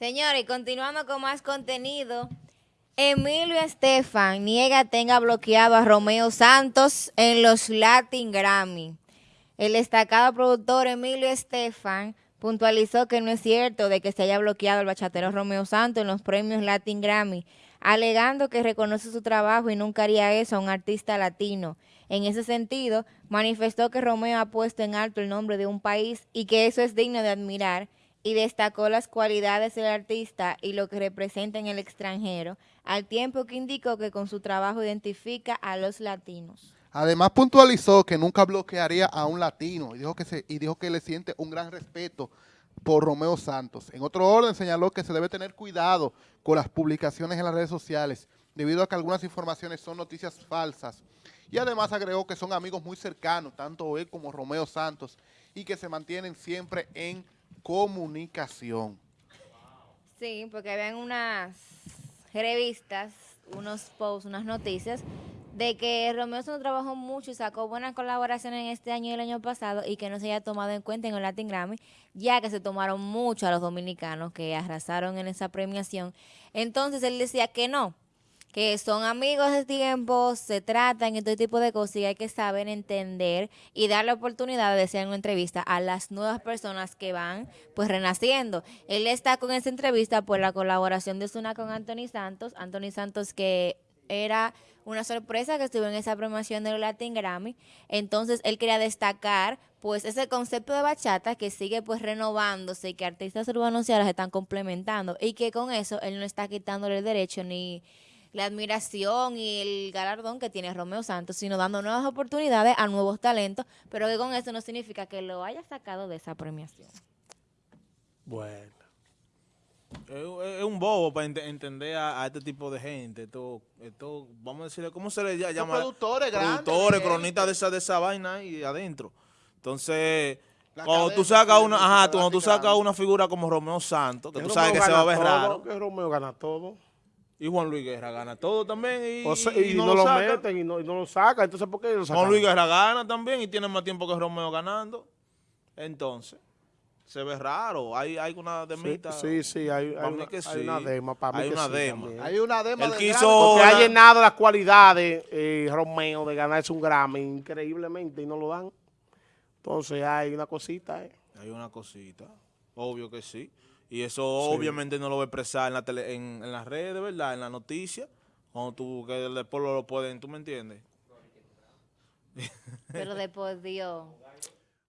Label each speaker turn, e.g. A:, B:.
A: Señores, continuando con más contenido, Emilio Estefan niega tenga bloqueado a Romeo Santos en los Latin Grammy. El destacado productor Emilio Estefan puntualizó que no es cierto de que se haya bloqueado el bachatero Romeo Santos en los premios Latin Grammy, alegando que reconoce su trabajo y nunca haría eso a un artista latino. En ese sentido, manifestó que Romeo ha puesto en alto el nombre de un país y que eso es digno de admirar, y destacó las cualidades del artista y lo que representa en el extranjero, al tiempo que indicó que con su trabajo identifica a los latinos.
B: Además puntualizó que nunca bloquearía a un latino y dijo que, se, y dijo que le siente un gran respeto por Romeo Santos. En otro orden señaló que se debe tener cuidado con las publicaciones en las redes sociales debido a que algunas informaciones son noticias falsas. Y además agregó que son amigos muy cercanos, tanto él como Romeo Santos, y que se mantienen siempre en comunicación.
A: Sí, porque habían unas revistas, unos posts, unas noticias de que Romeo se trabajó mucho y sacó buenas colaboraciones en este año y el año pasado y que no se haya tomado en cuenta en el Latin Grammy, ya que se tomaron mucho a los dominicanos que arrasaron en esa premiación. Entonces él decía que no, que son amigos de tiempo, se tratan y todo tipo de cosas y hay que saber entender y dar la oportunidad de en una entrevista a las nuevas personas que van pues renaciendo. Él está con esa entrevista por la colaboración de Zuna con Anthony Santos, Anthony Santos que era una sorpresa que estuvo en esa promoción del Latin Grammy. Entonces, él quería destacar, pues, ese concepto de bachata que sigue, pues, renovándose y que artistas urbanos y ahora se están complementando y que con eso él no está quitándole el derecho ni la admiración y el galardón que tiene Romeo Santos, sino dando nuevas oportunidades a nuevos talentos, pero que con eso no significa que lo haya sacado de esa premiación.
C: Bueno. Es, un bobo para entender a, este tipo de gente. Esto, esto, vamos a decirle, ¿cómo se le llama?
B: productores
C: grandes. Productores, cronistas de esa, de esa vaina ahí adentro. Entonces, cuando tú sacas una, ajá, cuando tú sacas una figura como Romeo Santos, que tú sabes que se va a ver raro.
D: Que Romeo gana todo.
C: Y Juan Luis Guerra gana todo también.
D: Y, no, lo, meten y no, lo sacan. Entonces, ¿por qué lo sacan?
C: Juan Luis Guerra gana también y tiene más tiempo que Romeo ganando. Entonces, se ve raro. Hay, hay una demita.
D: Sí, sí, hay, hay, una, hay una dema. Para
C: hay,
D: mí
C: una dema.
B: hay una dema.
C: Él quiso
D: Porque ha llenado las cualidades, eh, Romeo, de ganarse un Grammy increíblemente y no lo dan. Entonces, hay una cosita. Eh.
C: Hay una cosita. Obvio que sí. Y eso obviamente no lo va a expresar en, la tele, en, en las redes, ¿verdad? En la noticia, cuando tú, que pueblo lo pueden, ¿tú me entiendes?
A: Pero de por Dios.